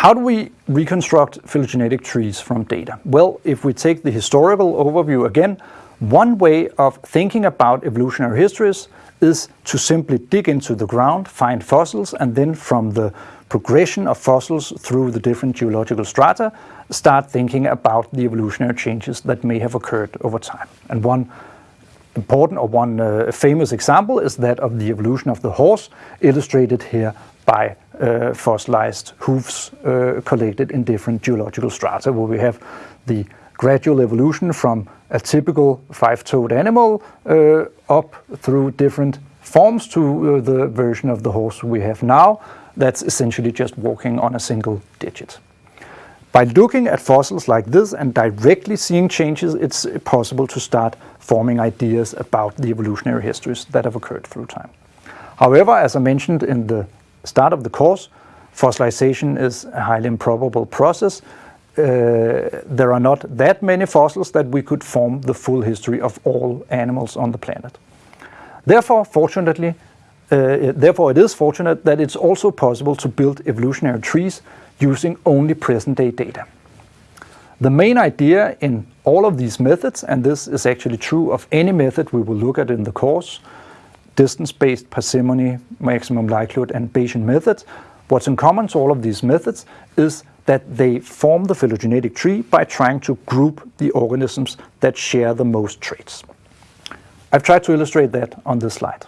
how do we reconstruct phylogenetic trees from data? Well, if we take the historical overview again, one way of thinking about evolutionary histories is to simply dig into the ground, find fossils, and then from the progression of fossils through the different geological strata, start thinking about the evolutionary changes that may have occurred over time. And one important or one uh, famous example is that of the evolution of the horse, illustrated here by uh, fossilized hooves uh, collected in different geological strata, where we have the gradual evolution from a typical five-toed animal uh, up through different forms to uh, the version of the horse we have now, that's essentially just walking on a single digit. By looking at fossils like this and directly seeing changes, it's possible to start forming ideas about the evolutionary histories that have occurred through time. However, as I mentioned in the start of the course, fossilization is a highly improbable process. Uh, there are not that many fossils that we could form the full history of all animals on the planet. Therefore, fortunately, uh, therefore it is fortunate that it's also possible to build evolutionary trees using only present-day data. The main idea in all of these methods, and this is actually true of any method we will look at in the course, distance-based parsimony, maximum likelihood, and Bayesian methods, what's in common to all of these methods is that they form the phylogenetic tree by trying to group the organisms that share the most traits. I've tried to illustrate that on this slide.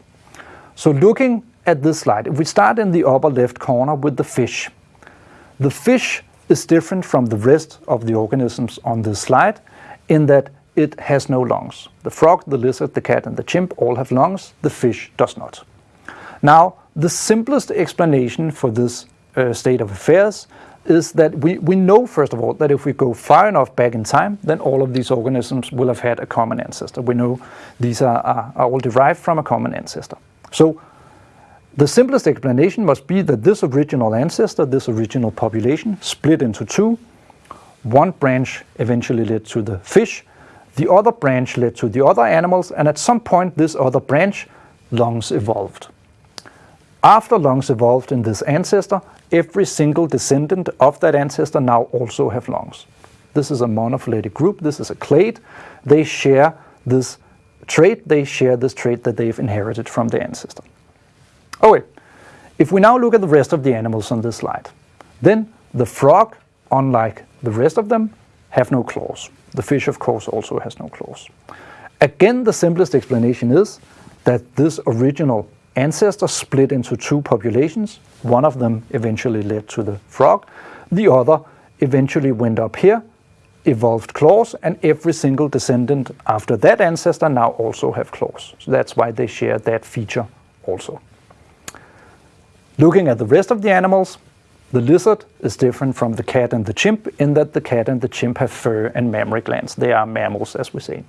So looking at this slide, if we start in the upper left corner with the fish, the fish is different from the rest of the organisms on this slide in that it has no lungs. The frog, the lizard, the cat and the chimp all have lungs, the fish does not. Now, the simplest explanation for this uh, state of affairs is that we, we know, first of all, that if we go far enough back in time, then all of these organisms will have had a common ancestor. We know these are, are, are all derived from a common ancestor. So the simplest explanation must be that this original ancestor, this original population, split into two. One branch eventually led to the fish, the other branch led to the other animals, and at some point this other branch, lungs evolved. After lungs evolved in this ancestor, every single descendant of that ancestor now also have lungs. This is a monophyletic group, this is a clade. They share this trait, they share this trait that they've inherited from their ancestor. Wait, if we now look at the rest of the animals on this slide, then the frog, unlike the rest of them, have no claws. The fish, of course, also has no claws. Again, the simplest explanation is that this original ancestor split into two populations. One of them eventually led to the frog. The other eventually went up here, evolved claws, and every single descendant after that ancestor now also have claws. So that's why they share that feature also. Looking at the rest of the animals, the lizard is different from the cat and the chimp in that the cat and the chimp have fur and mammary glands. They are mammals, as we say.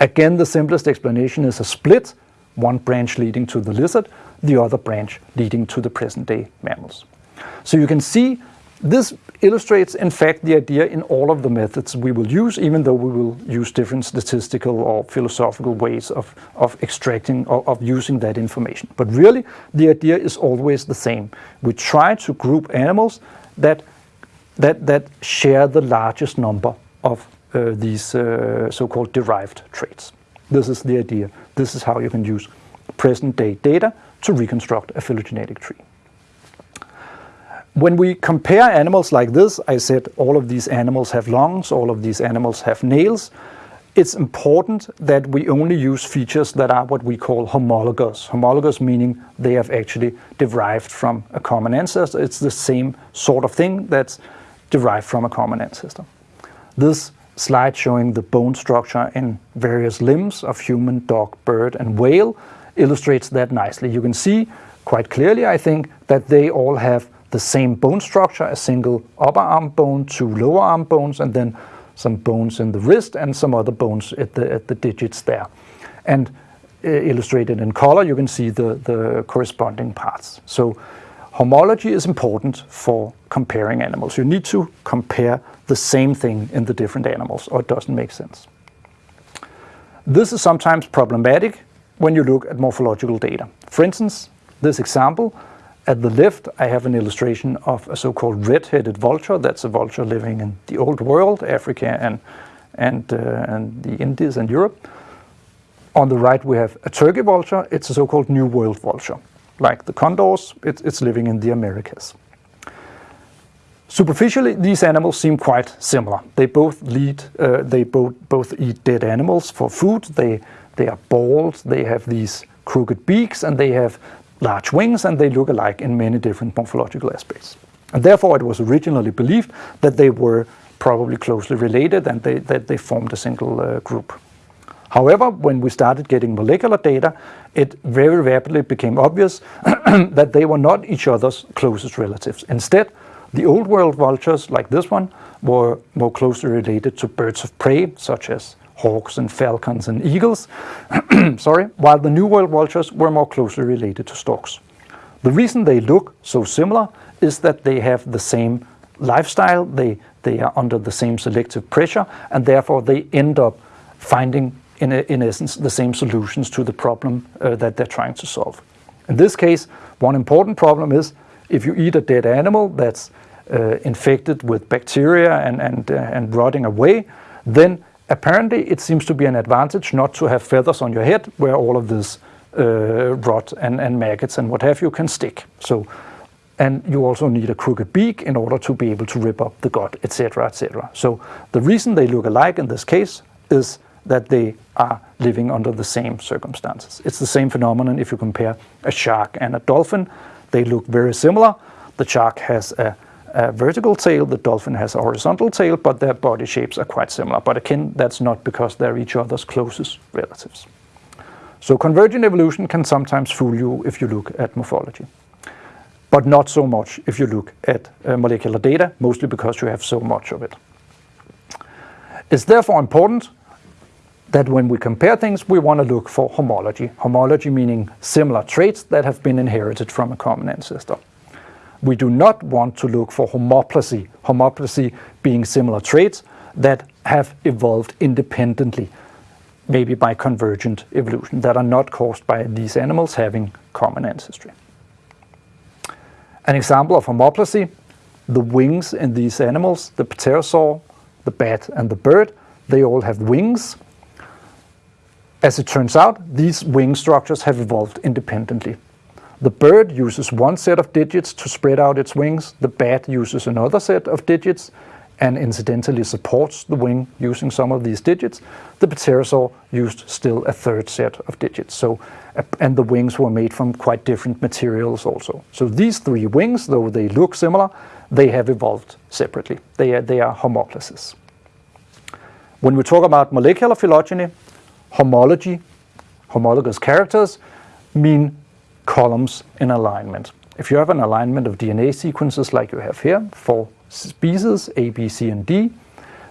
Again, the simplest explanation is a split, one branch leading to the lizard, the other branch leading to the present-day mammals. So you can see this illustrates, in fact, the idea in all of the methods we will use, even though we will use different statistical or philosophical ways of, of extracting or of using that information. But really, the idea is always the same. We try to group animals that, that, that share the largest number of uh, these uh, so-called derived traits. This is the idea. This is how you can use present-day data to reconstruct a phylogenetic tree. When we compare animals like this, I said all of these animals have lungs, all of these animals have nails. It's important that we only use features that are what we call homologous. Homologous meaning they have actually derived from a common ancestor. It's the same sort of thing that's derived from a common ancestor. This slide showing the bone structure in various limbs of human, dog, bird and whale illustrates that nicely. You can see quite clearly, I think, that they all have the same bone structure, a single upper arm bone, two lower arm bones, and then some bones in the wrist and some other bones at the, at the digits there. And uh, illustrated in color, you can see the, the corresponding parts. So homology is important for comparing animals. You need to compare the same thing in the different animals or it doesn't make sense. This is sometimes problematic when you look at morphological data. For instance, this example At the left, I have an illustration of a so-called red-headed vulture. That's a vulture living in the old world, Africa and, and, uh, and the Indies and Europe. On the right, we have a turkey vulture. It's a so-called New World vulture. Like the condors, it, it's living in the Americas. Superficially, these animals seem quite similar. They both lead, uh, they both, both eat dead animals for food. They, they are bald, they have these crooked beaks, and they have large wings, and they look alike in many different morphological aspects. And therefore, it was originally believed that they were probably closely related and they, that they formed a single uh, group. However, when we started getting molecular data, it very rapidly became obvious that they were not each other's closest relatives. Instead, the old world vultures, like this one, were more closely related to birds of prey, such as hawks and falcons and eagles, sorry, while the New World vultures were more closely related to storks. The reason they look so similar is that they have the same lifestyle, they, they are under the same selective pressure, and therefore they end up finding, in, a, in essence, the same solutions to the problem uh, that they're trying to solve. In this case, one important problem is if you eat a dead animal that's uh, infected with bacteria and, and, uh, and rotting away, then apparently it seems to be an advantage not to have feathers on your head where all of this uh, rot and, and maggots and what have you can stick. So, and you also need a crooked beak in order to be able to rip up the gut, etc., etc. So the reason they look alike in this case is that they are living under the same circumstances. It's the same phenomenon if you compare a shark and a dolphin. They look very similar. The shark has a a vertical tail, the dolphin has a horizontal tail, but their body shapes are quite similar. But again, that's not because they're each other's closest relatives. So convergent evolution can sometimes fool you if you look at morphology, but not so much if you look at uh, molecular data, mostly because you have so much of it. It's therefore important that when we compare things, we want to look for homology. Homology meaning similar traits that have been inherited from a common ancestor we do not want to look for homoplasy, homoplasy being similar traits that have evolved independently, maybe by convergent evolution, that are not caused by these animals having common ancestry. An example of homoplasy, the wings in these animals, the pterosaur, the bat and the bird, they all have wings. As it turns out, these wing structures have evolved independently. The bird uses one set of digits to spread out its wings, the bat uses another set of digits and incidentally supports the wing using some of these digits. The pterosaur used still a third set of digits. So, and the wings were made from quite different materials also. So these three wings, though they look similar, they have evolved separately. They are, they are homoplasous. When we talk about molecular phylogeny, homology, homologous characters, mean columns in alignment. If you have an alignment of DNA sequences like you have here, for species A, B, C, and D,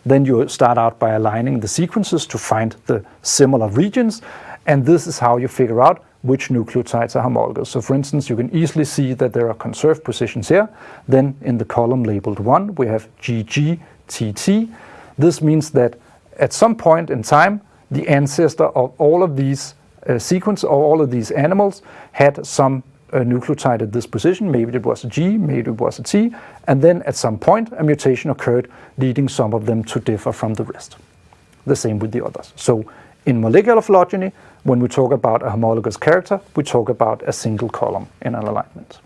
then you start out by aligning the sequences to find the similar regions, and this is how you figure out which nucleotides are homologous. So for instance, you can easily see that there are conserved positions here. Then in the column labeled 1, we have GGTT. This means that at some point in time, the ancestor of all of these sequence of all of these animals had some uh, nucleotide at this position, maybe it was a G, maybe it was a T, and then at some point a mutation occurred leading some of them to differ from the rest. The same with the others. So in molecular phylogeny, when we talk about a homologous character, we talk about a single column in an alignment.